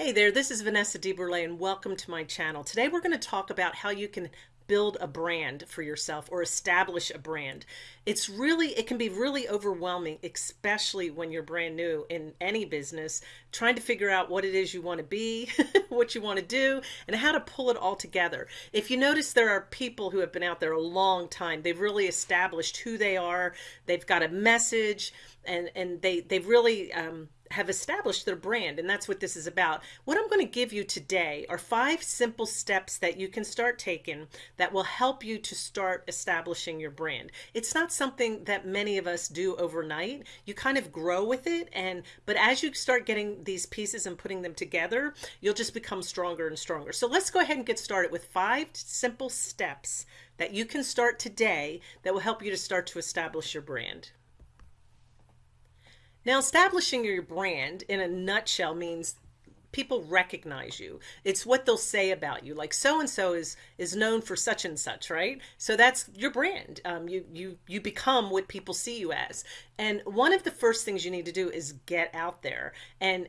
Hey there, this is Vanessa DeBurle and welcome to my channel. Today we're going to talk about how you can build a brand for yourself or establish a brand. It's really, it can be really overwhelming, especially when you're brand new in any business, trying to figure out what it is you want to be, what you want to do, and how to pull it all together. If you notice, there are people who have been out there a long time. They've really established who they are. They've got a message and, and they, they've really, um, have established their brand and that's what this is about. What I'm going to give you today are five simple steps that you can start taking that will help you to start establishing your brand. It's not something that many of us do overnight. You kind of grow with it and but as you start getting these pieces and putting them together, you'll just become stronger and stronger. So let's go ahead and get started with five simple steps that you can start today that will help you to start to establish your brand. Now, establishing your brand in a nutshell means people recognize you. It's what they'll say about you. Like so and so is is known for such and such, right? So that's your brand. Um, you you you become what people see you as. And one of the first things you need to do is get out there and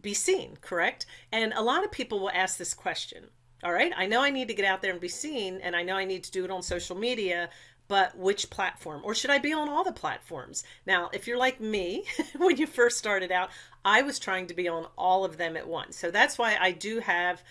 be seen. Correct? And a lot of people will ask this question. All right, I know I need to get out there and be seen, and I know I need to do it on social media, but which platform or should I be on all the platforms? Now, if you're like me, when you first started out, I was trying to be on all of them at once. So that's why I do have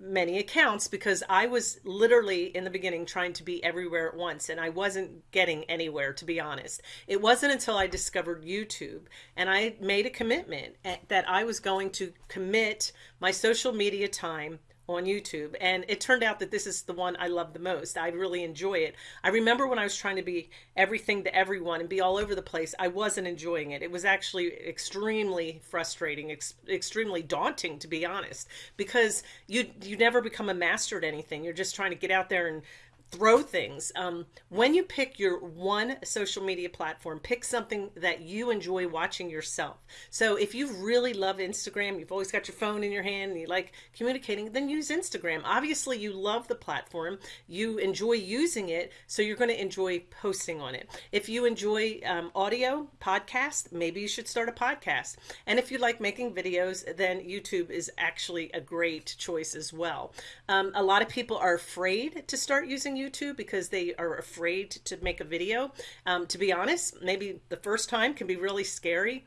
many accounts because I was literally in the beginning trying to be everywhere at once and I wasn't getting anywhere to be honest. It wasn't until I discovered YouTube and I made a commitment eh, that I was going to commit my social media time on YouTube. And it turned out that this is the one I love the most. I really enjoy it. I remember when I was trying to be everything to everyone and be all over the place, I wasn't enjoying it. It was actually extremely frustrating, ex extremely daunting, to be honest, because you, you never become a master at anything. You're just trying to get out there and throw things. Um, when you pick your one social media platform, pick something that you enjoy watching yourself. So if you really love Instagram, you've always got your phone in your hand and you like communicating, then use Instagram. Obviously you love the platform, you enjoy using it, so you're going to enjoy posting on it. If you enjoy um, audio, podcast, maybe you should start a podcast. And if you like making videos, then YouTube is actually a great choice as well. Um, a lot of people are afraid to start using YouTube because they are afraid to make a video. Um, to be honest, maybe the first time can be really scary.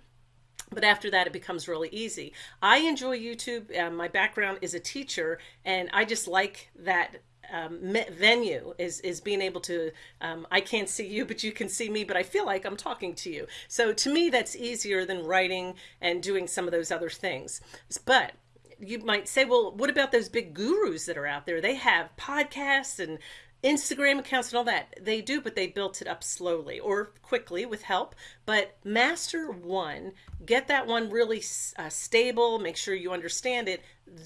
But after that, it becomes really easy. I enjoy YouTube. Um, my background is a teacher, and I just like that um, venue is is being able to um, I can't see you but you can see me but I feel like I'm talking to you so to me that's easier than writing and doing some of those other things but you might say well what about those big gurus that are out there they have podcasts and Instagram accounts and all that. They do, but they built it up slowly or quickly with help. But master one, get that one really uh, stable, make sure you understand it.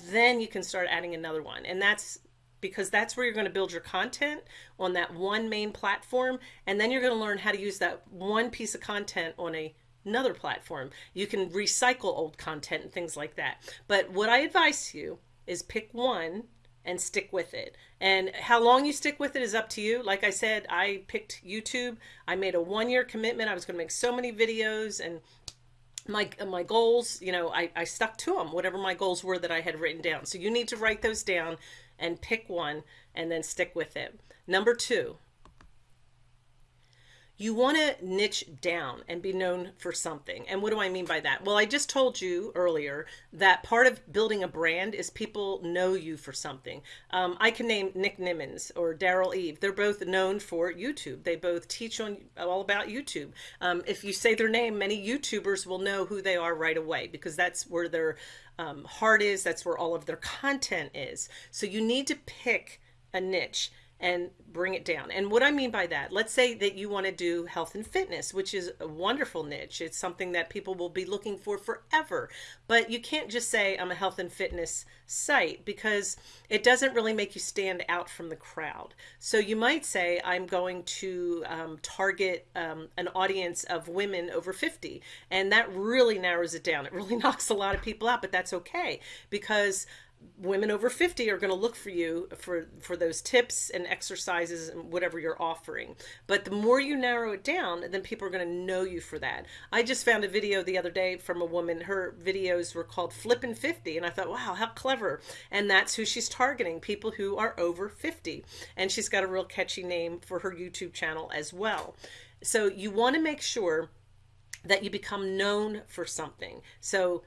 Then you can start adding another one. And that's because that's where you're going to build your content on that one main platform. And then you're going to learn how to use that one piece of content on a another platform. You can recycle old content and things like that. But what I advise you is pick one and stick with it. And how long you stick with it is up to you. Like I said, I picked YouTube. I made a one year commitment. I was going to make so many videos and my my goals, you know, I, I stuck to them, whatever my goals were that I had written down. So you need to write those down and pick one and then stick with it. Number two, you want to niche down and be known for something. And what do I mean by that? Well, I just told you earlier that part of building a brand is people know you for something. Um, I can name Nick Nimmons or Derral Eve. They're both known for YouTube. They both teach on all about YouTube. Um, if you say their name, many YouTubers will know who they are right away because that's where their um, heart is. That's where all of their content is. So you need to pick a niche and bring it down. And what I mean by that, let's say that you want to do health and fitness, which is a wonderful niche. It's something that people will be looking for forever. But you can't just say I'm a health and fitness site because it doesn't really make you stand out from the crowd. So you might say I'm going to um, target um, an audience of women over 50. And that really narrows it down. It really knocks a lot of people out, but that's okay because women over 50 are going to look for you for for those tips and exercises and whatever you're offering but the more you narrow it down then people are going to know you for that i just found a video the other day from a woman her videos were called flippin' 50 and i thought wow how clever and that's who she's targeting people who are over 50 and she's got a real catchy name for her youtube channel as well so you want to make sure that you become known for something so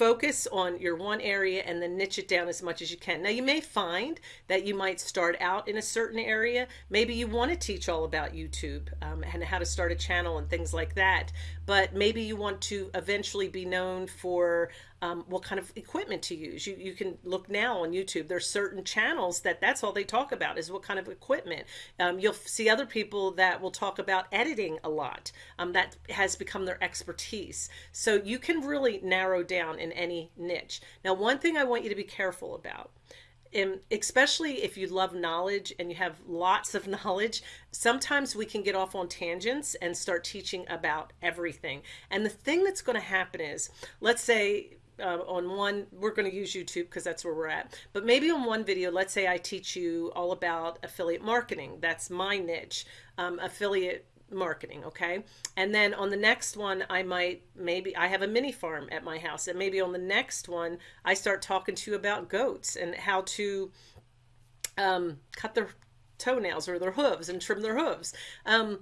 focus on your one area and then niche it down as much as you can. Now, you may find that you might start out in a certain area. Maybe you want to teach all about YouTube um, and how to start a channel and things like that. But maybe you want to eventually be known for um, what kind of equipment to use. You, you can look now on YouTube. There's certain channels that that's all they talk about is what kind of equipment. Um, you'll see other people that will talk about editing a lot. Um, that has become their expertise. So you can really narrow down in any niche. Now, one thing I want you to be careful about and especially if you love knowledge and you have lots of knowledge, sometimes we can get off on tangents and start teaching about everything. And the thing that's going to happen is, let's say uh, on one, we're going to use YouTube because that's where we're at. But maybe on one video, let's say I teach you all about affiliate marketing. That's my niche, um, affiliate marketing. Okay. And then on the next one, I might, maybe I have a mini farm at my house. And maybe on the next one, I start talking to you about goats and how to um, cut their toenails or their hooves and trim their hooves. Um,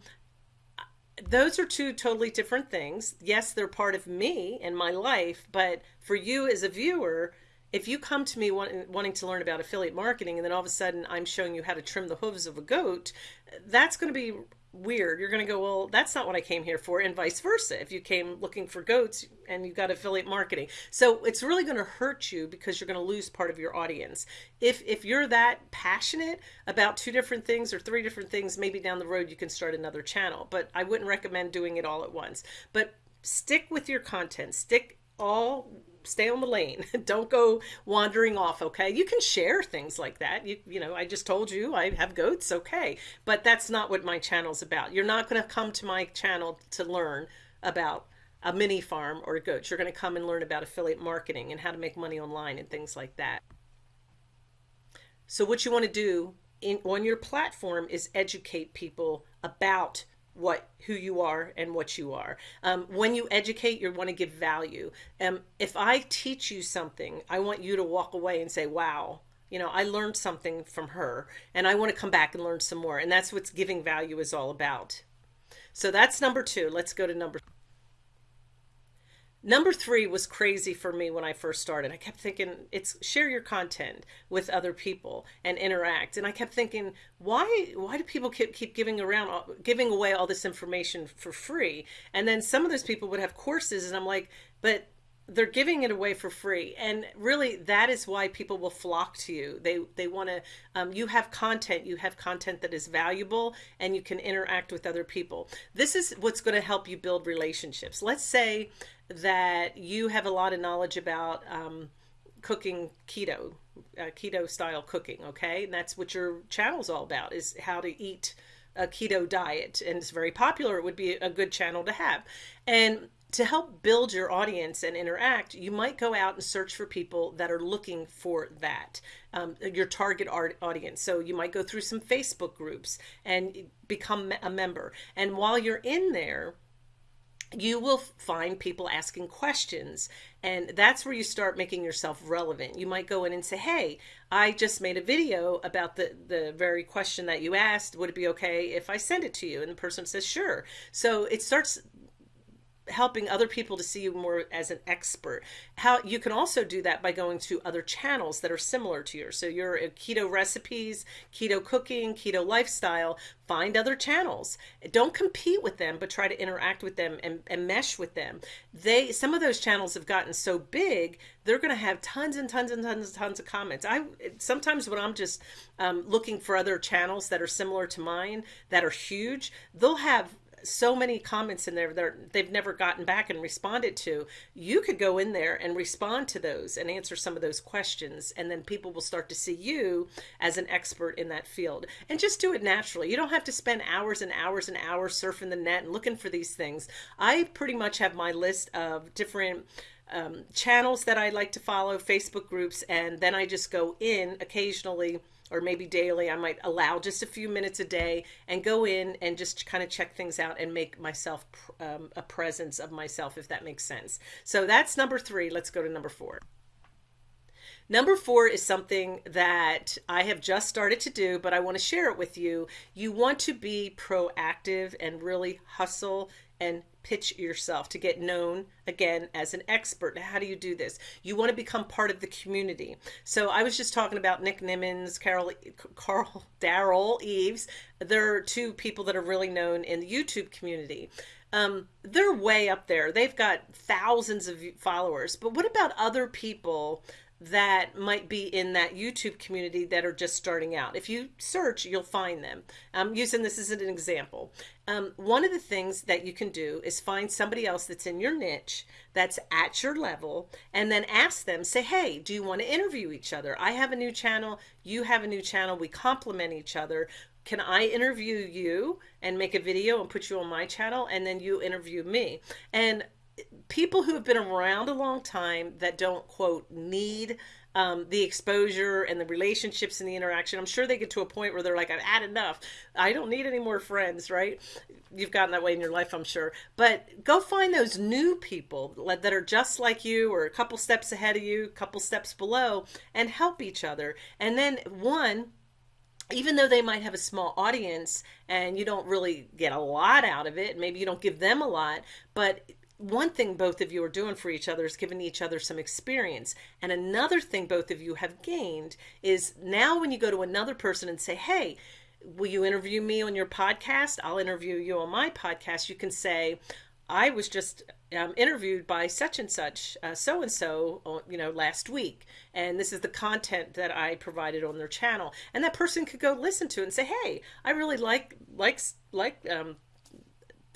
those are two totally different things. Yes, they're part of me and my life, but for you as a viewer, if you come to me want, wanting to learn about affiliate marketing and then all of a sudden I'm showing you how to trim the hooves of a goat, that's going to be weird. You're going to go, well, that's not what I came here for, and vice versa. If you came looking for goats and you got affiliate marketing, so it's really going to hurt you because you're going to lose part of your audience. If if you're that passionate about two different things or three different things, maybe down the road you can start another channel. But I wouldn't recommend doing it all at once. But stick with your content. Stick all stay on the lane. Don't go wandering off, okay? You can share things like that. You you know, I just told you I have goats, okay. But that's not what my channel's about. You're not going to come to my channel to learn about a mini farm or goats. You're going to come and learn about affiliate marketing and how to make money online and things like that. So what you want to do in, on your platform is educate people about what who you are and what you are. Um, when you educate, you want to give value. Um, if I teach you something, I want you to walk away and say, "Wow." You know, I learned something from her and I want to come back and learn some more. And that's what giving value is all about. So that's number two. Let's go to number Number three was crazy for me when I first started. I kept thinking it's share your content with other people and interact. And I kept thinking, why why do people keep, keep giving around giving away all this information for free? And then some of those people would have courses, and I'm like, but they're giving it away for free and really that is why people will flock to you they they want to um, you have content you have content that is valuable and you can interact with other people this is what's going to help you build relationships let's say that you have a lot of knowledge about um, cooking keto, uh, keto style cooking. Okay, and that's what your channel's all about: is how to eat a keto diet, and it's very popular. It would be a good channel to have, and to help build your audience and interact, you might go out and search for people that are looking for that, um, your target audience. So you might go through some Facebook groups and become a member. And while you're in there, you will find people asking questions and that's where you start making yourself relevant. You might go in and say hey i just made a video about the the very question that you asked. Would it be okay if i send it to you? And the person says sure. So it starts helping other people to see you more as an expert. How you can also do that by going to other channels that are similar to yours. So you're keto recipes, keto cooking, keto lifestyle, find other channels. Don't compete with them, but try to interact with them and, and mesh with them. They some of those channels have gotten so big, they're going to have tons and tons and tons and tons of comments. I sometimes when I'm just um, looking for other channels that are similar to mine that are huge, they'll have so many comments in there that they've never gotten back and responded to. You could go in there and respond to those and answer some of those questions, and then people will start to see you as an expert in that field. And just do it naturally. You don't have to spend hours and hours and hours surfing the net and looking for these things. I pretty much have my list of different um, channels that I like to follow, Facebook groups, and then I just go in occasionally or maybe daily. I might allow just a few minutes a day and go in and just kind of check things out and make myself um, a presence of myself, if that makes sense. So that's number three. Let's go to number four. Number four is something that I have just started to do, but I want to share it with you. You want to be proactive and really hustle and pitch yourself to get known again as an expert. How do you do this? You want to become part of the community. So I was just talking about Nick Nimmons, Carol, Carl, Derral Eves. They're two people that are really known in the YouTube community. Um, they're way up there. They've got thousands of followers. But what about other people that might be in that YouTube community that are just starting out. If you search, you'll find them. I'm using this as an example. Um, one of the things that you can do is find somebody else that's in your niche, that's at your level, and then ask them, say, hey, do you want to interview each other? I have a new channel, you have a new channel, we complement each other. Can I interview you and make a video and put you on my channel, and then you interview me? And people who have been around a long time that don't quote need um, the exposure and the relationships and the interaction. I'm sure they get to a point where they're like, I've had enough. I don't need any more friends, right? You've gotten that way in your life, I'm sure. But go find those new people that are just like you or a couple steps ahead of you, a couple steps below, and help each other. And then, one, even though they might have a small audience and you don't really get a lot out of it, maybe you don't give them a lot, but one thing both of you are doing for each other is giving each other some experience. And another thing both of you have gained is now when you go to another person and say, hey, will you interview me on your podcast? I'll interview you on my podcast. You can say, I was just um, interviewed by such and such, so and so, you know, last week, and this is the content that I provided on their channel, and that person could go listen to it and say, "Hey, I really like likes like um,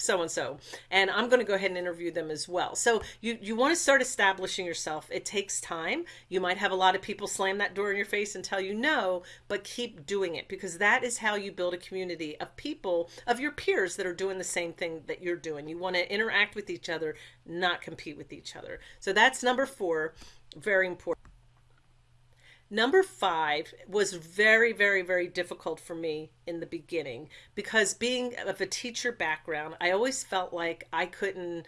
so and so and i'm going to go ahead and interview them as well. So you you want to start establishing yourself. It takes time. You might have a lot of people slam that door in your face and tell you no but keep doing it because that is how you build a community of people of your peers that are doing the same thing that you're doing. You want to interact with each other not compete with each other. So that's number 4 very important Number five was very, very, very difficult for me in the beginning because being of a teacher background, I always felt like I couldn't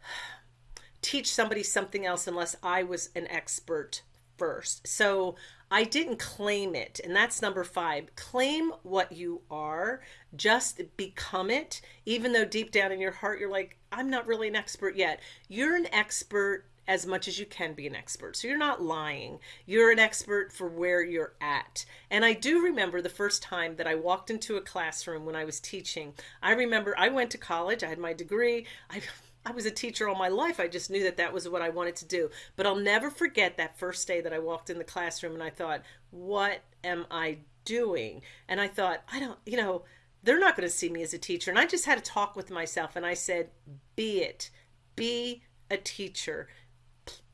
teach somebody something else unless I was an expert first. So I didn't claim it. And that's number five. Claim what you are, just become it, even though deep down in your heart, you're like, I'm not really an expert yet. You're an expert as much as you can be an expert. So you're not lying. You're an expert for where you're at. And I do remember the first time that I walked into a classroom when I was teaching. I remember I went to college, I had my degree. I I was a teacher all my life. I just knew that that was what I wanted to do. But I'll never forget that first day that I walked in the classroom and I thought, what am I doing? And I thought, I don't, you know, they're not going to see me as a teacher. And I just had to talk with myself and I said, be it, be a teacher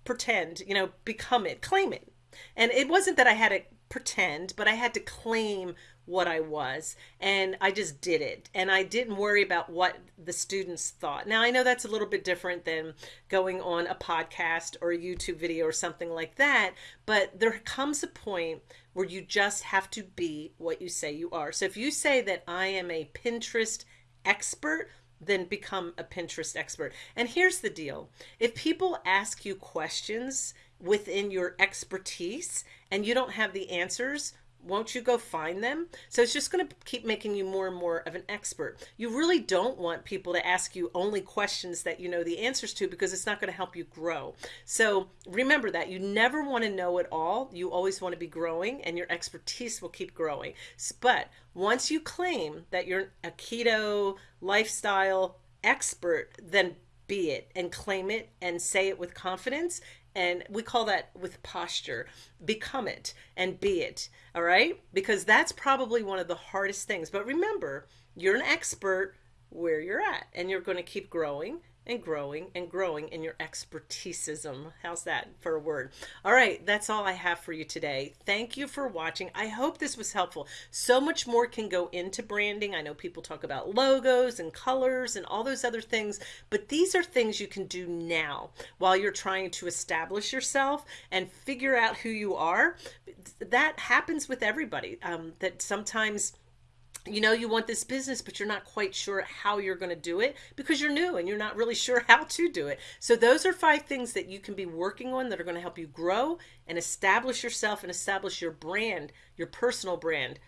pretend, you know, become it, claim it. And it wasn't that I had to pretend, but I had to claim what I was. And I just did it. And I didn't worry about what the students thought. Now, I know that's a little bit different than going on a podcast or a YouTube video or something like that. But there comes a point where you just have to be what you say you are. So if you say that I am a Pinterest expert, then become a Pinterest expert. And here's the deal if people ask you questions within your expertise and you don't have the answers, won't you go find them? So it's just going to keep making you more and more of an expert. You really don't want people to ask you only questions that you know the answers to because it's not going to help you grow. So remember that you never want to know it all. You always want to be growing and your expertise will keep growing. But once you claim that you're a keto lifestyle expert, then be it and claim it and say it with confidence and we call that with posture. Become it and be it all right? Because that's probably one of the hardest things. But remember you're an expert where you're at and you're going to keep growing and growing and growing in your expertisism. How's that for a word? All right, that's all I have for you today. Thank you for watching. I hope this was helpful. So much more can go into branding. I know people talk about logos and colors and all those other things, but these are things you can do now while you're trying to establish yourself and figure out who you are. That happens with everybody. Um, that sometimes you know you want this business but you're not quite sure how you're going to do it because you're new and you're not really sure how to do it. So those are five things that you can be working on that are going to help you grow and establish yourself and establish your brand your personal brand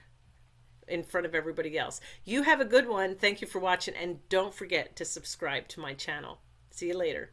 in front of everybody else. You have a good one. Thank you for watching and don't forget to subscribe to my channel. See you later